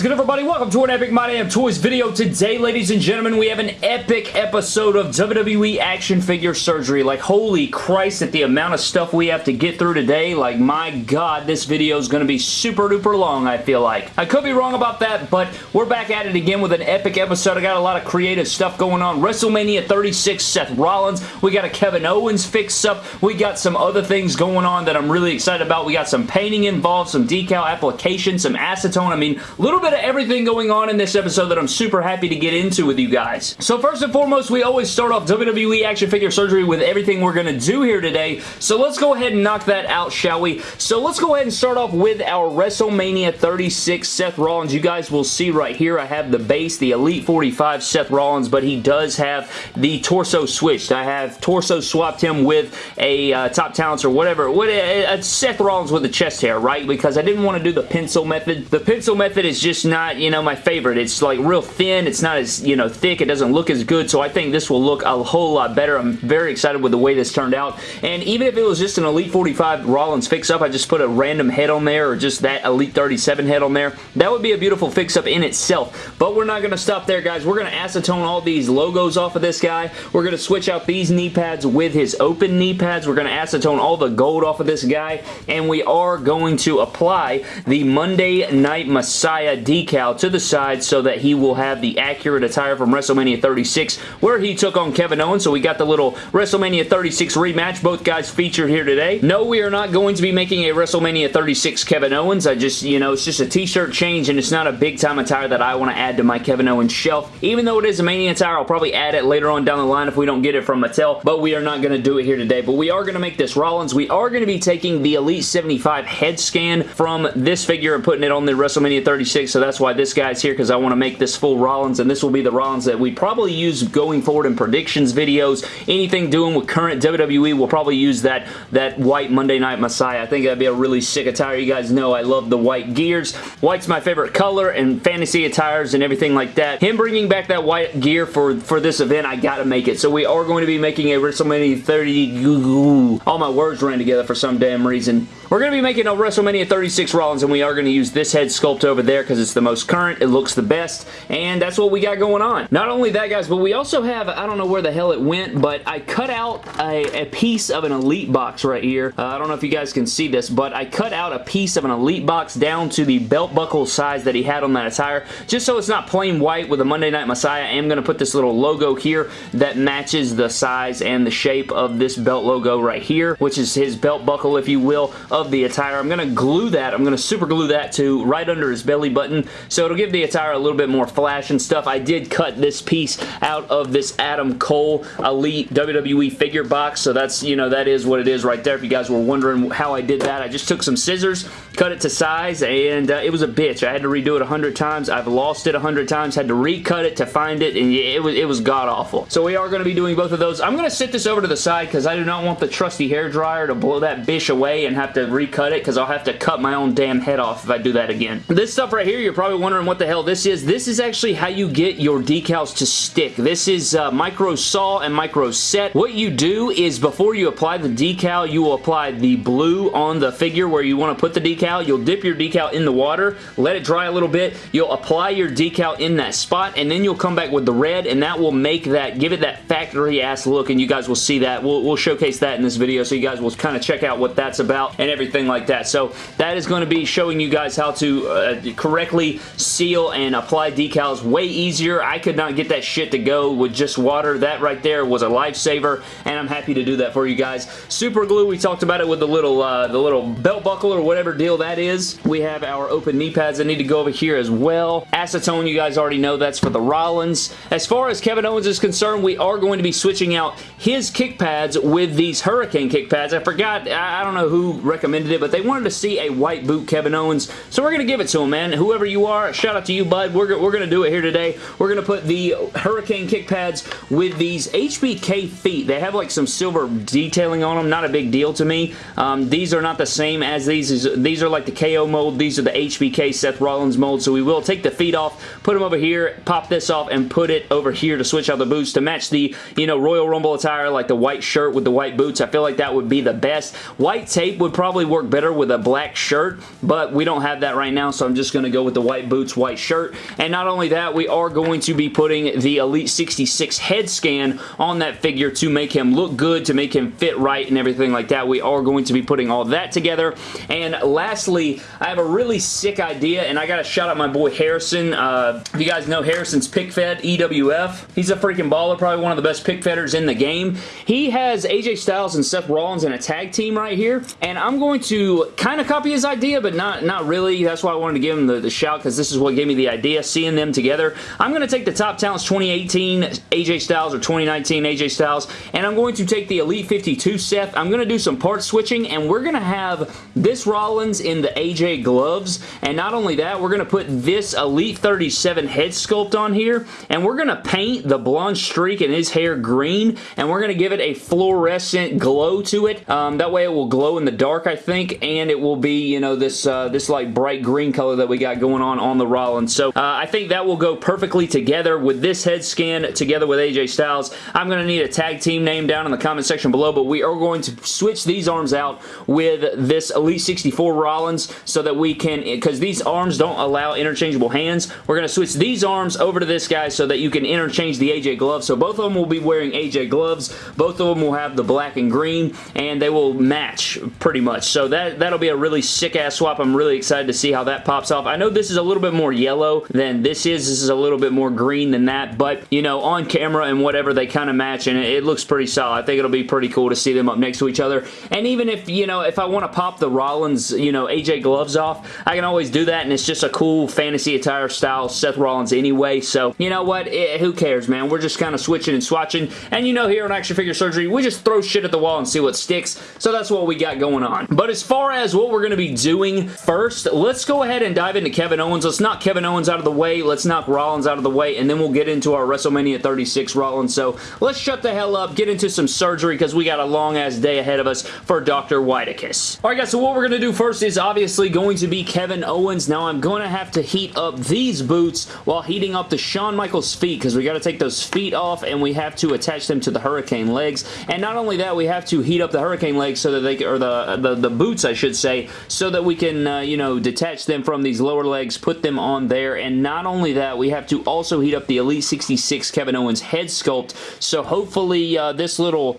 is good, everybody? Welcome to an Epic My Damn Toys video. Today, ladies and gentlemen, we have an epic episode of WWE Action Figure Surgery. Like, holy Christ, at the amount of stuff we have to get through today, like, my God, this video is going to be super duper long, I feel like. I could be wrong about that, but we're back at it again with an epic episode. I got a lot of creative stuff going on. WrestleMania 36, Seth Rollins. We got a Kevin Owens fix-up. We got some other things going on that I'm really excited about. We got some painting involved, some decal application, some acetone. I mean, a little bit of everything going on in this episode that I'm super happy to get into with you guys. So first and foremost, we always start off WWE Action Figure Surgery with everything we're going to do here today. So let's go ahead and knock that out, shall we? So let's go ahead and start off with our WrestleMania 36 Seth Rollins. You guys will see right here, I have the base, the Elite 45 Seth Rollins, but he does have the torso switched. I have torso swapped him with a uh, Top Talents or whatever. What, uh, Seth Rollins with the chest hair, right? Because I didn't want to do the pencil method. The pencil method is just not, you know, my favorite. It's like real thin. It's not as, you know, thick. It doesn't look as good, so I think this will look a whole lot better. I'm very excited with the way this turned out. And even if it was just an Elite 45 Rollins fix-up, I just put a random head on there or just that Elite 37 head on there, that would be a beautiful fix-up in itself. But we're not going to stop there, guys. We're going to acetone all these logos off of this guy. We're going to switch out these knee pads with his open knee pads. We're going to acetone all the gold off of this guy, and we are going to apply the Monday Night Messiah decal to the side so that he will have the accurate attire from WrestleMania 36 where he took on Kevin Owens. So we got the little WrestleMania 36 rematch. Both guys featured here today. No, we are not going to be making a WrestleMania 36 Kevin Owens. I just, you know, it's just a t-shirt change and it's not a big time attire that I want to add to my Kevin Owens shelf. Even though it is a Mania attire, I'll probably add it later on down the line if we don't get it from Mattel, but we are not going to do it here today. But we are going to make this Rollins. We are going to be taking the Elite 75 head scan from this figure and putting it on the WrestleMania 36, so that's why this guy's here, because I want to make this full Rollins, and this will be the Rollins that we probably use going forward in predictions videos. Anything doing with current WWE, we'll probably use that, that white Monday Night Messiah. I think that'd be a really sick attire. You guys know I love the white gears. White's my favorite color, and fantasy attires and everything like that. Him bringing back that white gear for, for this event, I gotta make it. So we are going to be making a WrestleMania 30... All my words ran together for some damn reason. We're going to be making a WrestleMania 36 Rollins, and we are going to use this head sculpt over there because it's the most current, it looks the best, and that's what we got going on. Not only that, guys, but we also have, I don't know where the hell it went, but I cut out a, a piece of an Elite box right here. Uh, I don't know if you guys can see this, but I cut out a piece of an Elite box down to the belt buckle size that he had on that attire, just so it's not plain white with a Monday Night Messiah. I am going to put this little logo here that matches the size and the shape of this belt logo right here, which is his belt buckle, if you will, of the attire. I'm going to glue that. I'm going to super glue that to right under his belly button, so it'll give the attire a little bit more flash and stuff. I did cut this piece out of this Adam Cole Elite WWE figure box, so that's, you know, that is what it is right there. If you guys were wondering how I did that, I just took some scissors, cut it to size, and uh, it was a bitch. I had to redo it a hundred times. I've lost it a hundred times, had to recut it to find it, and it was, it was god-awful. So we are going to be doing both of those. I'm going to sit this over to the side because I do not want the trusty hair dryer to blow that bitch away and have to recut it because I'll have to cut my own damn head off if I do that again. This stuff right here, you're probably wondering what the hell this is. This is actually how you get your decals to stick. This is uh, micro sol and micro set. What you do is before you apply the decal, you will apply the blue on the figure where you want to put the decal. You'll dip your decal in the water, let it dry a little bit. You'll apply your decal in that spot, and then you'll come back with the red, and that will make that, give it that factory-ass look, and you guys will see that. We'll, we'll showcase that in this video, so you guys will kind of check out what that's about and everything like that. So that is going to be showing you guys how to uh, correctly seal and apply decals way easier. I could not get that shit to go with just water. That right there was a lifesaver, and I'm happy to do that for you guys. Super glue, we talked about it with the little, uh, the little belt buckle or whatever deal that is. We have our open knee pads that need to go over here as well. Acetone, you guys already know that's for the Rollins. As far as Kevin Owens is concerned, we are going to be switching out his kick pads with these Hurricane kick pads. I forgot, I don't know who recommended it, but they wanted to see a white boot Kevin Owens, so we're going to give it to him, man. Whoever you are, shout out to you, bud. We're, we're going to do it here today. We're going to put the Hurricane kick pads with these HBK feet. They have like some silver detailing on them. Not a big deal to me. Um, these are not the same as these. These are like the KO mold. These are the HBK Seth Rollins mold, so we will take the feet off, put them over here, pop this off, and put it over here to switch out the boots to match the, you know, Royal Rumble attire, like the white shirt with the white boots. I feel like that would be the best. White tape would probably probably work better with a black shirt, but we don't have that right now, so I'm just going to go with the white boots, white shirt. And not only that, we are going to be putting the Elite 66 head scan on that figure to make him look good, to make him fit right and everything like that. We are going to be putting all that together. And lastly, I have a really sick idea, and I got to shout out my boy Harrison. Uh, if you guys know Harrison's pic fed, EWF, he's a freaking baller, probably one of the best pick fedders in the game. He has AJ Styles and Seth Rollins in a tag team right here, and I'm going to kind of copy his idea, but not, not really. That's why I wanted to give him the, the shout, because this is what gave me the idea, seeing them together. I'm going to take the Top Talents 2018 AJ Styles or 2019 AJ Styles, and I'm going to take the Elite 52 Seth. I'm going to do some part switching, and we're going to have this Rollins in the AJ gloves, and not only that, we're going to put this Elite 37 head sculpt on here, and we're going to paint the blonde streak in his hair green, and we're going to give it a fluorescent glow to it. Um, that way it will glow in the dark, I think, and it will be, you know, this, uh, this like bright green color that we got going on on the Rollins. So uh, I think that will go perfectly together with this head scan together with AJ Styles. I'm going to need a tag team name down in the comment section below, but we are going to switch these arms out with this Elite 64 Rollins so that we can, because these arms don't allow interchangeable hands, we're going to switch these arms over to this guy so that you can interchange the AJ gloves. So both of them will be wearing AJ gloves. Both of them will have the black and green, and they will match pretty much. So that, that'll be a really sick-ass swap. I'm really excited to see how that pops off. I know this is a little bit more yellow than this is. This is a little bit more green than that, but, you know, on camera and whatever, they kind of match, and it, it looks pretty solid. I think it'll be pretty cool to see them up next to each other. And even if, you know, if I want to pop the Rollins, you know, AJ gloves off, I can always do that, and it's just a cool fantasy attire style Seth Rollins anyway. So, you know what? It, who cares, man? We're just kind of switching and swatching. And you know, here on Action Figure Surgery, we just throw shit at the wall and see what sticks. So that's what we got going on. But as far as what we're going to be doing first, let's go ahead and dive into Kevin Owens. Let's knock Kevin Owens out of the way. Let's knock Rollins out of the way, and then we'll get into our WrestleMania 36 Rollins. So let's shut the hell up, get into some surgery, because we got a long-ass day ahead of us for Dr. Whiteicus. Alright guys, so what we're going to do first is obviously going to be Kevin Owens. Now I'm going to have to heat up these boots while heating up the Shawn Michaels feet, because we got to take those feet off, and we have to attach them to the Hurricane legs. And not only that, we have to heat up the Hurricane legs so that they, or the, the, the boots, I should say, so that we can, uh, you know, detach them from these lower legs, put them on there, and not only that, we have to also heat up the Elite 66 Kevin Owens head sculpt, so hopefully uh, this little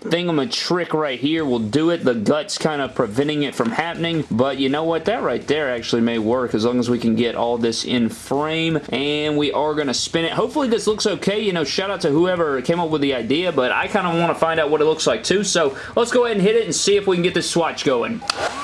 trick right here will do it. The gut's kind of preventing it from happening, but you know what? That right there actually may work as long as we can get all this in frame, and we are going to spin it. Hopefully this looks okay. You know, shout out to whoever came up with the idea, but I kind of want to find out what it looks like too, so let's go ahead and hit it and see if we can get this swatch going. Yeah.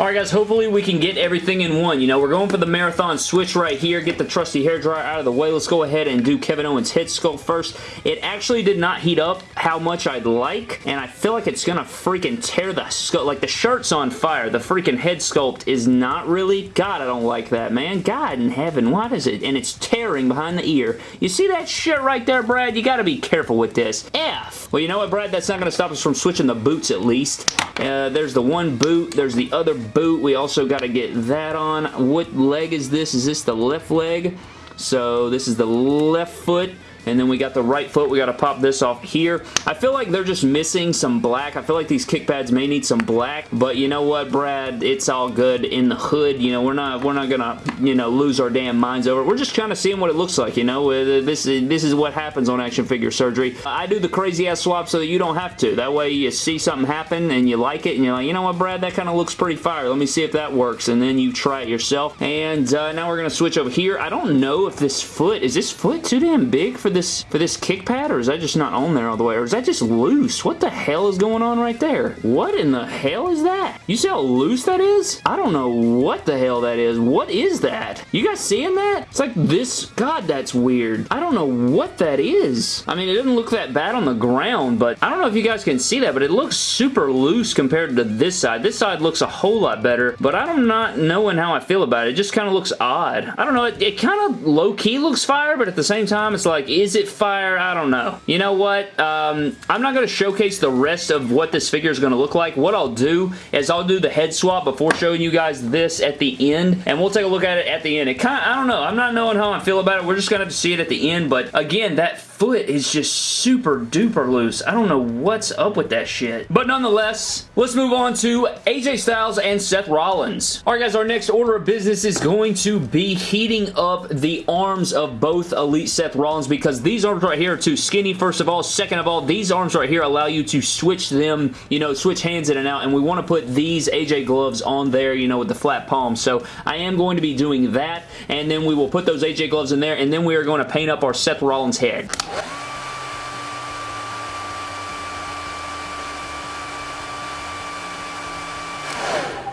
Alright guys, hopefully we can get everything in one. You know, we're going for the marathon switch right here. Get the trusty hair dryer out of the way. Let's go ahead and do Kevin Owens' head sculpt first. It actually did not heat up how much I'd like, and I feel like it's gonna freaking tear the sculpt. Like, the shirt's on fire. The freaking head sculpt is not really... God, I don't like that, man. God in heaven, what is it? And it's tearing behind the ear. You see that shit right there, Brad? You gotta be careful with this. F. Well, you know what, Brad? That's not gonna stop us from switching the boots at least. Uh, there's the one boot. There's the other boot. We also got to get that on. What leg is this? Is this the left leg? So this is the left foot. And then we got the right foot. We got to pop this off here. I feel like they're just missing some black. I feel like these kick pads may need some black. But you know what, Brad? It's all good in the hood. You know, we're not we're not to, you know, lose our damn minds over it. We're just kind of seeing what it looks like, you know. Uh, this, this is what happens on action figure surgery. I do the crazy ass swap so that you don't have to. That way you see something happen and you like it and you're like, you know what, Brad? That kind of looks pretty fire. Let me see if that works. And then you try it yourself. And uh, now we're to switch over here. I don't know if this foot, is this foot too damn big for this for this kick pad or is that just not on there all the way or is that just loose? What the hell is going on right there? What in the hell is that? You see how loose that is? I don't know what the hell that is. What is that? You guys seeing that? It's like this. God, that's weird. I don't know what that is. I mean, it doesn't look that bad on the ground, but I don't know if you guys can see that, but it looks super loose compared to this side. This side looks a whole lot better, but I'm not knowing how I feel about it. It just kind of looks odd. I don't know. It, it kind of low-key looks fire, but at the same time, it's like, is it fire? I don't know. You know what? Um, I'm not going to showcase the rest of what this figure is going to look like. What I'll do is I'll do the head swap before showing you guys this at the end, and we'll take a look at it at the end. It kind of, I don't know. I'm not knowing how I feel about it. We're just going to have to see it at the end, but again, that foot is just super duper loose. I don't know what's up with that shit. But nonetheless, let's move on to AJ Styles and Seth Rollins. Alright guys, our next order of business is going to be heating up the arms of both Elite Seth Rollins because these arms right here are too skinny, first of all. Second of all, these arms right here allow you to switch them, you know, switch hands in and out, and we want to put these AJ gloves on there, you know, with the flat palm. So I am going to be doing that, and then we will put those AJ gloves in there, and then we are going to paint up our Seth Rollins head.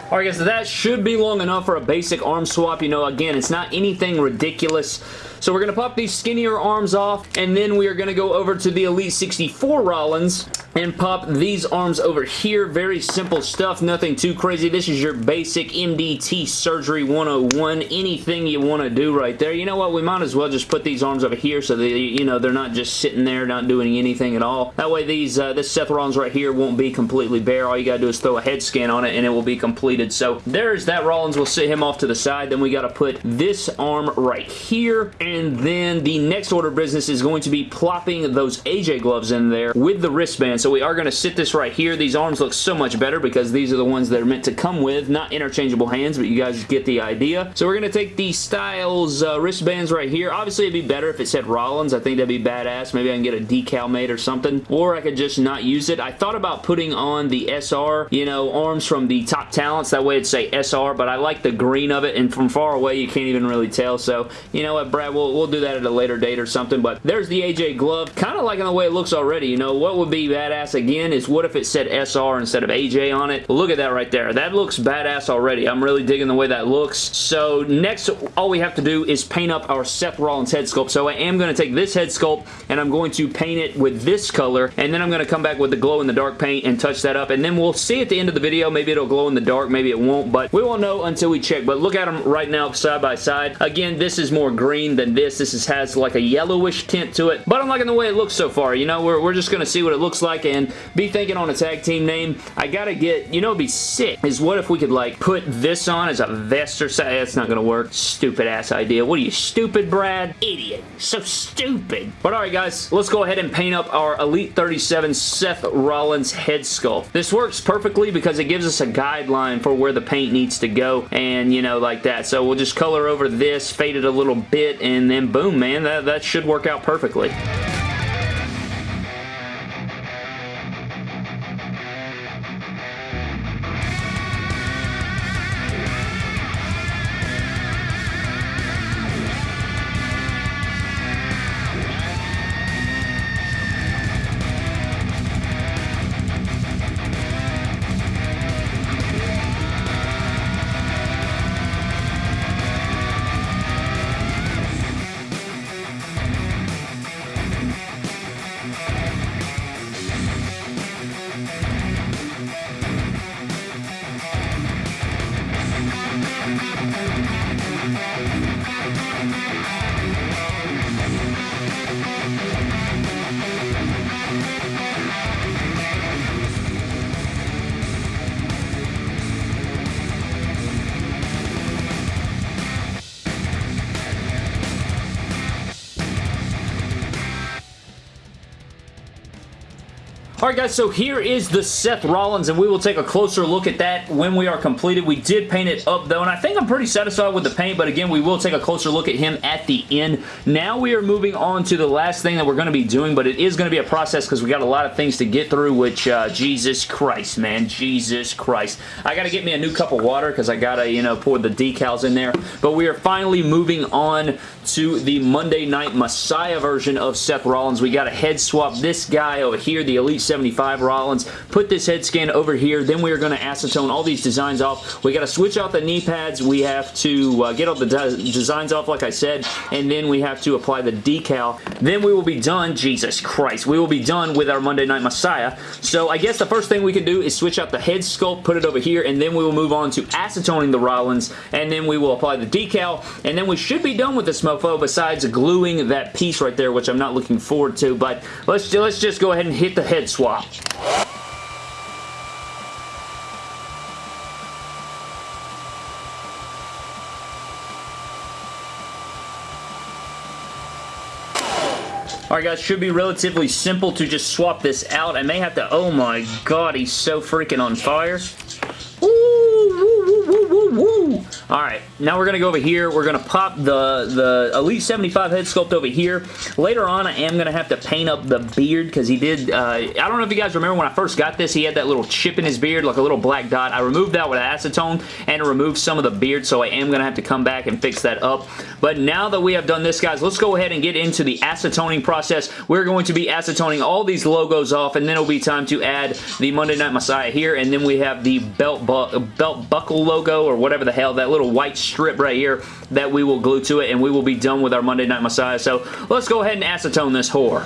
Alright guys, so that should be long enough for a basic arm swap. You know, again, it's not anything ridiculous. So we're going to pop these skinnier arms off, and then we are going to go over to the Elite 64 Rollins and pop these arms over here. Very simple stuff, nothing too crazy. This is your basic MDT Surgery 101. Anything you want to do right there. You know what? We might as well just put these arms over here so that, you know, they're not just sitting there, not doing anything at all. That way these, uh, this Seth Rollins right here won't be completely bare. All you gotta do is throw a head scan on it and it will be completed. So there's that Rollins. We'll sit him off to the side. Then we gotta put this arm right here and then the next order of business is going to be plopping those AJ gloves in there with the wristband. So we are going to sit this right here. These arms look so much better because these are the ones that are meant to come with, not interchangeable hands, but you guys get the idea. So we're going to take the Styles uh, wristbands right here. Obviously, it'd be better if it said Rollins. I think that'd be badass. Maybe I can get a decal made or something, or I could just not use it. I thought about putting on the SR, you know, arms from the top talents. That way it'd say SR, but I like the green of it, and from far away, you can't even really tell. So, you know what, Brad, we'll, we'll do that at a later date or something, but there's the AJ glove. Kind of liking the way it looks already, you know. What would be badass again is what if it said SR instead of AJ on it? Look at that right there. That looks badass already. I'm really digging the way that looks. So next, all we have to do is paint up our Seth Rollins head sculpt. So I am going to take this head sculpt and I'm going to paint it with this color and then I'm going to come back with the glow in the dark paint and touch that up and then we'll see at the end of the video. Maybe it'll glow in the dark, maybe it won't, but we won't know until we check. But look at them right now side by side. Again, this is more green than this. This is, has like a yellowish tint to it, but I'm liking the way it looks so far. You know, we're, we're just going to see what it looks like and be thinking on a tag team name. I gotta get, you know be sick, is what if we could like put this on as a vest or something. That's not going to work. Stupid ass idea. What are you, stupid, Brad? Idiot. So stupid. But alright guys, let's go ahead and paint up our Elite 37 Seth Rollins head sculpt. This works perfectly because it gives us a guideline for where the paint needs to go and, you know, like that. So we'll just color over this, fade it a little bit, and then boom, man, that, that should work out perfectly. Guys, so here is the Seth Rollins and we will take a closer look at that when we are completed. We did paint it up though and I think I'm pretty satisfied with the paint but again we will take a closer look at him at the end. Now we are moving on to the last thing that we're going to be doing but it is going to be a process because we got a lot of things to get through which uh, Jesus Christ man, Jesus Christ. I got to get me a new cup of water because I got to you know pour the decals in there but we are finally moving on to the Monday Night Messiah version of Seth Rollins. We got a head swap this guy over here, the Elite 75 Rollins. Put this head scan over here. Then we are going to acetone all these designs off. We got to switch out the knee pads. We have to uh, get all the de designs off, like I said, and then we have to apply the decal. Then we will be done. Jesus Christ. We will be done with our Monday Night Messiah. So I guess the first thing we can do is switch out the head sculpt, put it over here, and then we will move on to acetoning the Rollins, and then we will apply the decal, and then we should be done with this mofo besides gluing that piece right there, which I'm not looking forward to, but let's, let's just go ahead and hit the head swap. Alright guys, should be relatively simple to just swap this out. I may have to, oh my god, he's so freaking on fire. Alright, now we're going to go over here. We're going to pop the, the Elite 75 head sculpt over here. Later on, I am going to have to paint up the beard because he did, uh, I don't know if you guys remember when I first got this, he had that little chip in his beard, like a little black dot. I removed that with acetone and removed some of the beard, so I am going to have to come back and fix that up. But now that we have done this, guys, let's go ahead and get into the acetoning process. We're going to be acetoning all these logos off, and then it'll be time to add the Monday Night Messiah here, and then we have the belt, bu belt buckle logo, or whatever the hell, that little white strip right here that we will glue to it and we will be done with our Monday Night Messiah. So let's go ahead and acetone this whore.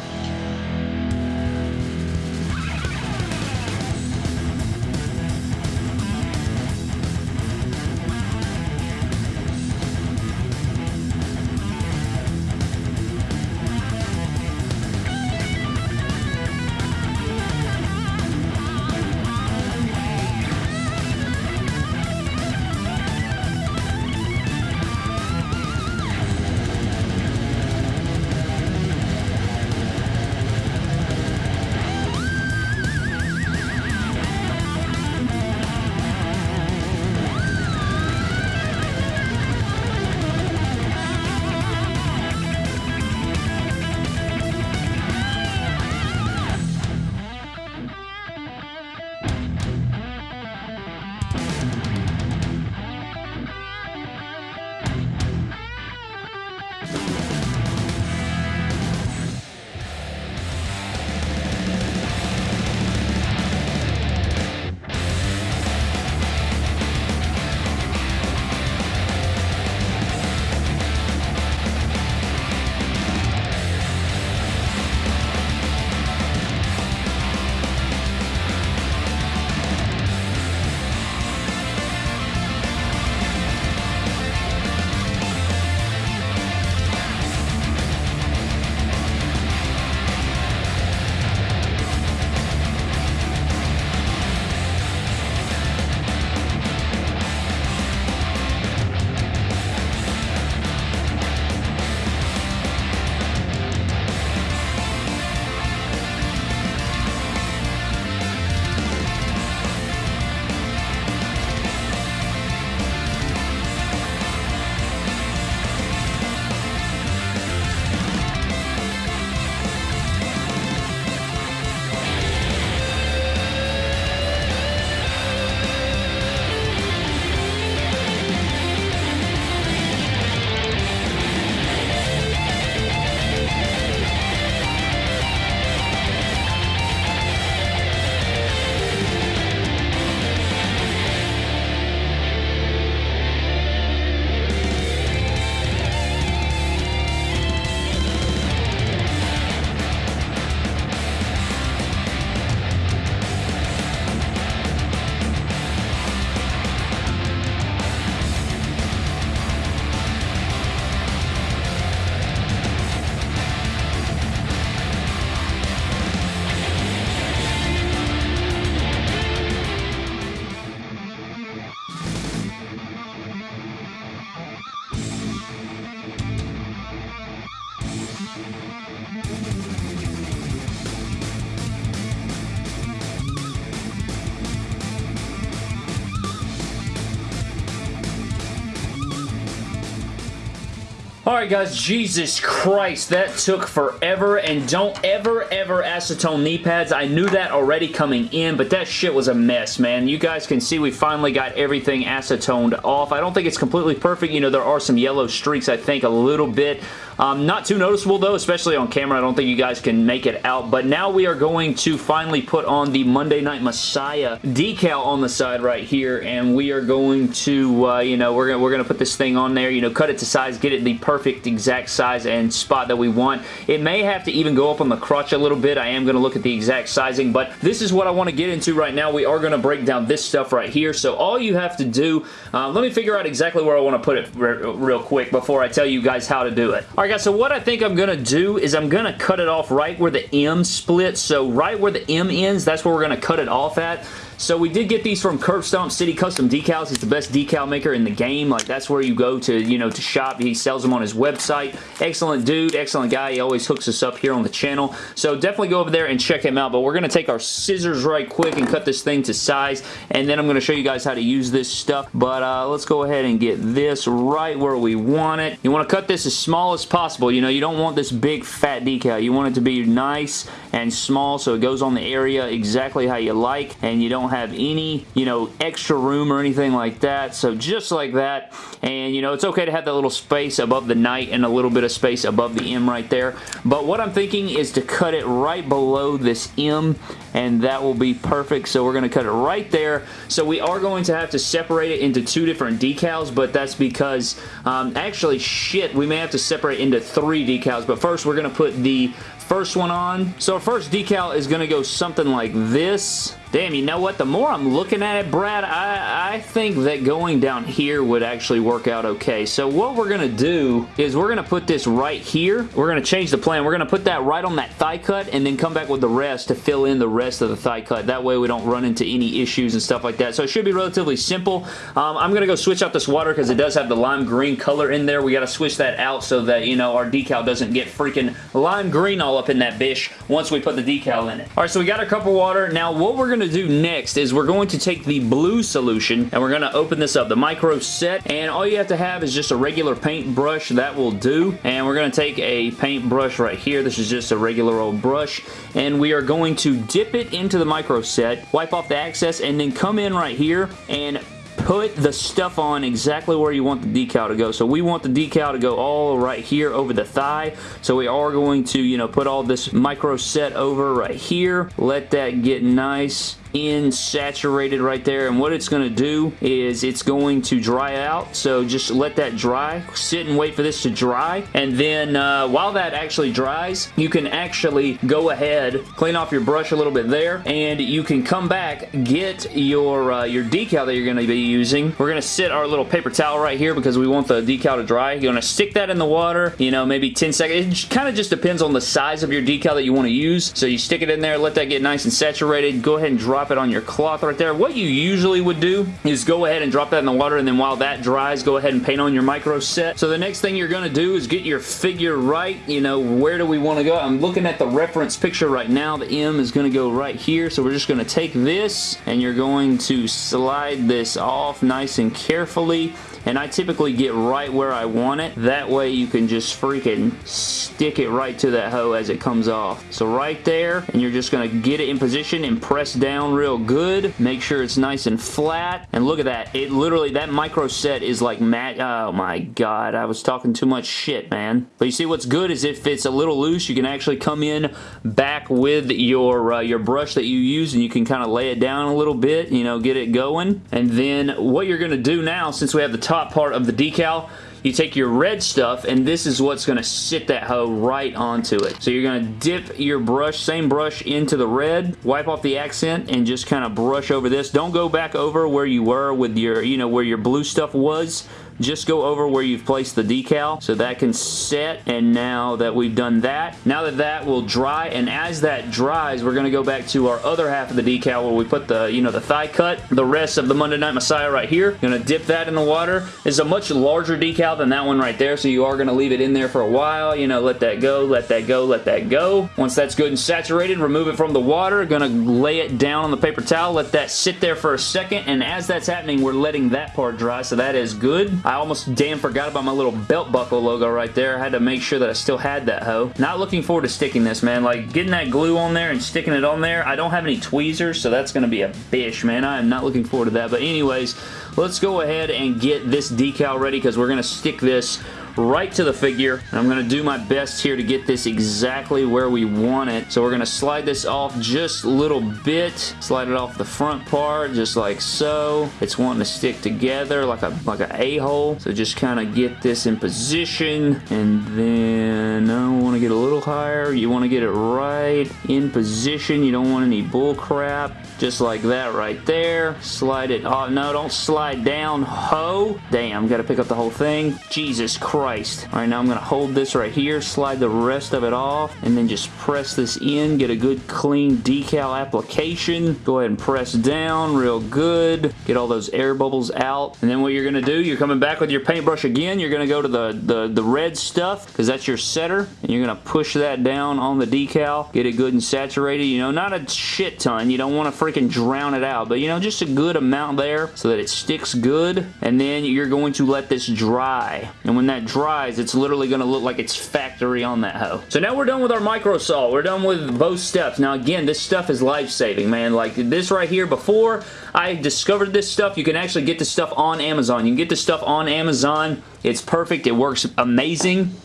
Alright guys, Jesus Christ, that took forever, and don't ever, ever acetone knee pads. I knew that already coming in, but that shit was a mess, man. You guys can see we finally got everything acetoned off. I don't think it's completely perfect. You know, there are some yellow streaks, I think, a little bit. Um, not too noticeable though, especially on camera. I don't think you guys can make it out, but now we are going to finally put on the Monday Night Messiah decal on the side right here, and we are going to, uh, you know, we're gonna, we're gonna put this thing on there, you know, cut it to size, get it the perfect exact size and spot that we want. It may have to even go up on the crotch a little bit. I am gonna look at the exact sizing, but this is what I want to get into right now. We are gonna break down this stuff right here, so all you have to do, uh, let me figure out exactly where I want to put it real quick before I tell you guys how to do it. Alright guys, so what I think I'm going to do is I'm going to cut it off right where the M splits. So right where the M ends, that's where we're going to cut it off at. So we did get these from Curb Stomp City Custom Decals. He's the best decal maker in the game. Like that's where you go to, you know, to shop. He sells them on his website. Excellent dude, excellent guy. He always hooks us up here on the channel. So definitely go over there and check him out. But we're going to take our scissors right quick and cut this thing to size. And then I'm going to show you guys how to use this stuff. But uh, let's go ahead and get this right where we want it. You want to cut this as small as possible. You know, you don't want this big fat decal. You want it to be nice and small so it goes on the area exactly how you like and you don't have any, you know, extra room or anything like that. So just like that. And, you know, it's okay to have that little space above the night and a little bit of space above the M right there. But what I'm thinking is to cut it right below this M and that will be perfect. So we're going to cut it right there. So we are going to have to separate it into two different decals, but that's because, um, actually, shit, we may have to separate into three decals. But first, we're going to put the first one on. So our first decal is going to go something like this. Damn, you know what? The more I'm looking at it, Brad, I, I think that going down here would actually work out okay. So what we're going to do is we're going to put this right here. We're going to change the plan. We're going to put that right on that thigh cut and then come back with the rest to fill in the rest of the thigh cut. That way we don't run into any issues and stuff like that. So it should be relatively simple. Um, I'm going to go switch out this water because it does have the lime green color in there. We got to switch that out so that, you know, our decal doesn't get freaking lime green all up in that bish once we put the decal in it. All right, so we got our cup of water. Now what we're going to do next is we're going to take the blue solution and we're going to open this up, the micro set, and all you have to have is just a regular paint brush. That will do. And we're going to take a paint brush right here. This is just a regular old brush. And we are going to dip it into the micro set, wipe off the excess, and then come in right here and put the stuff on exactly where you want the decal to go. So we want the decal to go all right here over the thigh. So we are going to, you know, put all this micro set over right here. Let that get nice in saturated right there. And what it's going to do is it's going to dry out. So just let that dry. Sit and wait for this to dry. And then uh, while that actually dries you can actually go ahead clean off your brush a little bit there. And you can come back get your uh, your decal that you're going to be using. We're going to sit our little paper towel right here because we want the decal to dry. You're going to stick that in the water you know maybe 10 seconds. It kind of just depends on the size of your decal that you want to use. So you stick it in there let that get nice and saturated. Go ahead and drop drop it on your cloth right there. What you usually would do is go ahead and drop that in the water and then while that dries, go ahead and paint on your micro set. So the next thing you're going to do is get your figure right. You know, where do we want to go? I'm looking at the reference picture right now. The M is going to go right here. So we're just going to take this and you're going to slide this off nice and carefully and I typically get right where I want it. That way you can just freaking stick it right to that hoe as it comes off. So right there, and you're just going to get it in position and press down real good. Make sure it's nice and flat. And look at that. It literally, that micro set is like matte. Oh my god, I was talking too much shit, man. But you see what's good is if it's a little loose, you can actually come in back with your, uh, your brush that you use and you can kind of lay it down a little bit, you know, get it going. And then what you're going to do now, since we have the top part of the decal you take your red stuff and this is what's going to sit that hoe right onto it. So you're going to dip your brush, same brush into the red, wipe off the accent and just kind of brush over this. Don't go back over where you were with your, you know, where your blue stuff was just go over where you've placed the decal. So that can set and now that we've done that now that that will dry and as that dries we're going to go back to our other half of the decal where we put the you know the thigh cut. The rest of the Monday Night Messiah right here going to dip that in the water. It's a much larger decal than that one right there so you are going to leave it in there for a while you know let that go let that go let that go. Once that's good and saturated remove it from the water going to lay it down on the paper towel let that sit there for a second and as that's happening we're letting that part dry so that is good I almost damn forgot about my little belt buckle logo right there. I had to make sure that I still had that hoe. Not looking forward to sticking this, man. Like, getting that glue on there and sticking it on there. I don't have any tweezers, so that's going to be a bish, man. I am not looking forward to that. But anyways, let's go ahead and get this decal ready because we're going to stick this right to the figure. And I'm going to do my best here to get this exactly where we want it. So we're going to slide this off just a little bit. Slide it off the front part just like so. It's wanting to stick together like a like a a-hole. So just kind of get this in position and then uh, I want to get a little higher. You want to get it right in position. You don't want any bull crap. Just like that right there. Slide it. Oh, no, don't slide down. Ho. Damn, got to pick up the whole thing. Jesus Christ. All right, now I'm going to hold this right here, slide the rest of it off, and then just press this in. Get a good clean decal application. Go ahead and press down real good. Get all those air bubbles out. And then what you're going to do, you're coming back with your paintbrush again. You're going to go to the, the, the red stuff because that's your setter. And you're going to push that down on the decal. Get it good and saturated. You know, not a shit ton. You don't want to freaking drown it out. But, you know, just a good amount there so that it sticks good. And then you're going to let this dry. And when that dries, it's literally going to look like it's factory on that hoe. So now we're done with our micro sol. We're done with both steps. Now, again, this stuff is life-saving, man. Like, this right here, before I discovered this stuff, you can actually get this stuff on Amazon. You can get this stuff on Amazon. It's perfect. It works amazing.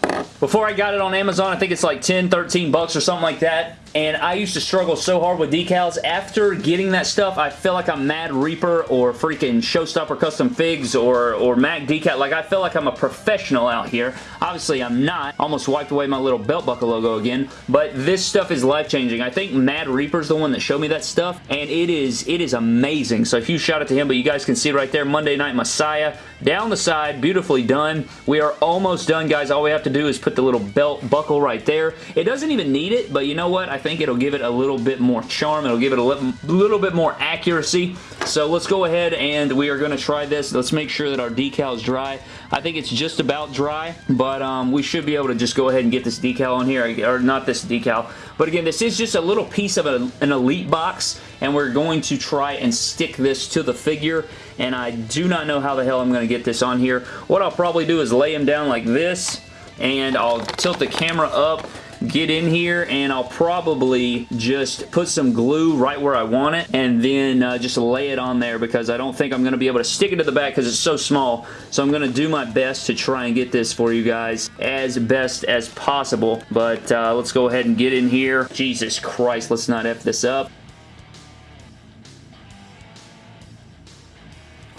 Before I got it on Amazon, I think it's like 10, 13 bucks or something like that and I used to struggle so hard with decals. After getting that stuff, I feel like I'm Mad Reaper or freaking Showstopper Custom Figs or, or Mac Decal. Like, I feel like I'm a professional out here. Obviously, I'm not. Almost wiped away my little belt buckle logo again, but this stuff is life-changing. I think Mad Reaper's the one that showed me that stuff, and it is, it is amazing. So, huge shout out to him, but you guys can see right there, Monday Night Messiah, down the side, beautifully done. We are almost done, guys. All we have to do is put the little belt buckle right there. It doesn't even need it, but you know what? I think it'll give it a little bit more charm. It'll give it a little, little bit more accuracy. So let's go ahead and we are going to try this. Let's make sure that our decal is dry. I think it's just about dry, but um, we should be able to just go ahead and get this decal on here, or not this decal. But again, this is just a little piece of a, an Elite box, and we're going to try and stick this to the figure, and I do not know how the hell I'm going to get this on here. What I'll probably do is lay him down like this, and I'll tilt the camera up get in here and I'll probably just put some glue right where I want it and then uh, just lay it on there because I don't think I'm going to be able to stick it to the back because it's so small. So I'm going to do my best to try and get this for you guys as best as possible. But uh, let's go ahead and get in here. Jesus Christ, let's not F this up.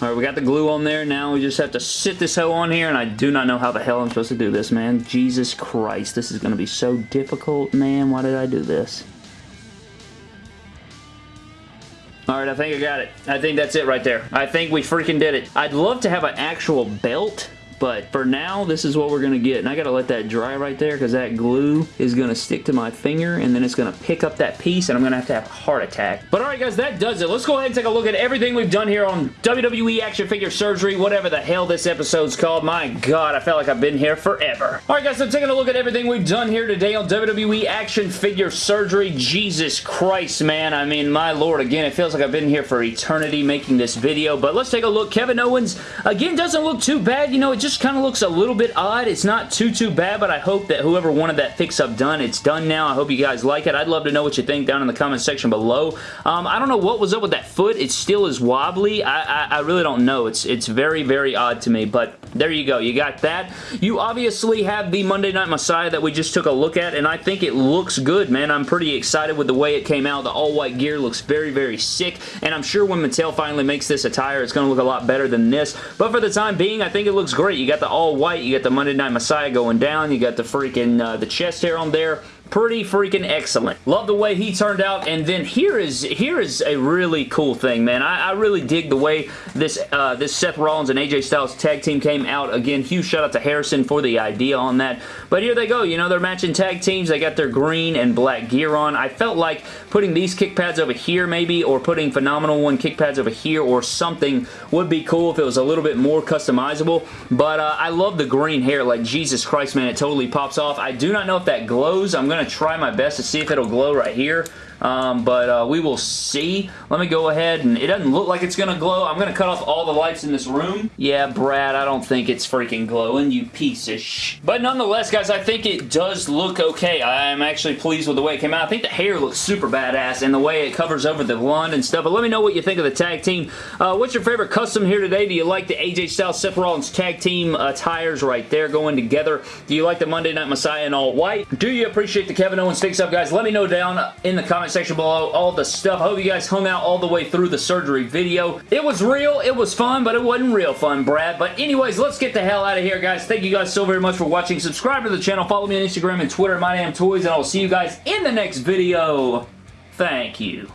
Alright, we got the glue on there. Now we just have to sit this hoe on here, and I do not know how the hell I'm supposed to do this, man. Jesus Christ, this is going to be so difficult, man. Why did I do this? Alright, I think I got it. I think that's it right there. I think we freaking did it. I'd love to have an actual belt but for now, this is what we're going to get. And I got to let that dry right there because that glue is going to stick to my finger and then it's going to pick up that piece and I'm going to have to have a heart attack. But alright guys, that does it. Let's go ahead and take a look at everything we've done here on WWE Action Figure Surgery, whatever the hell this episode's called. My god, I felt like I've been here forever. Alright guys, so taking a look at everything we've done here today on WWE Action Figure Surgery. Jesus Christ, man. I mean, my lord, again, it feels like I've been here for eternity making this video. But let's take a look. Kevin Owens, again, doesn't look too bad. You know, it just just kind of looks a little bit odd. It's not too, too bad, but I hope that whoever wanted that fix-up done, it's done now. I hope you guys like it. I'd love to know what you think down in the comment section below. Um, I don't know what was up with that foot. It still is wobbly. I, I, I really don't know. It's, it's very, very odd to me, but there you go. You got that. You obviously have the Monday Night Messiah that we just took a look at, and I think it looks good, man. I'm pretty excited with the way it came out. The all-white gear looks very, very sick, and I'm sure when Mattel finally makes this attire, it's going to look a lot better than this, but for the time being, I think it looks great. You got the all white, you got the Monday Night Messiah going down, you got the freaking, uh, the chest hair on there, pretty freaking excellent. Love the way he turned out, and then here is here is a really cool thing, man. I, I really dig the way this uh, this Seth Rollins and AJ Styles tag team came out. Again, huge shout out to Harrison for the idea on that. But here they go. You know, they're matching tag teams. They got their green and black gear on. I felt like putting these kick pads over here maybe, or putting Phenomenal One kick pads over here or something would be cool if it was a little bit more customizable. But uh, I love the green hair. Like, Jesus Christ, man, it totally pops off. I do not know if that glows. I'm going going to try my best to see if it'll glow right here. Um, but uh, we will see. Let me go ahead and it doesn't look like it's going to glow. I'm going to cut off all the lights in this room. Yeah, Brad, I don't think it's freaking glowing, you piece of sh... But nonetheless, guys, I think it does look okay. I am actually pleased with the way it came out. I think the hair looks super badass and the way it covers over the blonde and stuff. But let me know what you think of the tag team. Uh, what's your favorite custom here today? Do you like the AJ Styles Seth Rollins tag team attires right there going together? Do you like the Monday Night Messiah in all white? Do you appreciate the Kevin Owens fix up, guys? Let me know down in the comment section below all the stuff. I hope you guys hung out all the way through the surgery video. It was real. It was fun, but it wasn't real fun, Brad. But anyways, let's get the hell out of here, guys. Thank you guys so very much for watching. Subscribe to the channel. Follow me on Instagram and Twitter, My Damn Toys, and I'll see you guys in the next video. Thank you.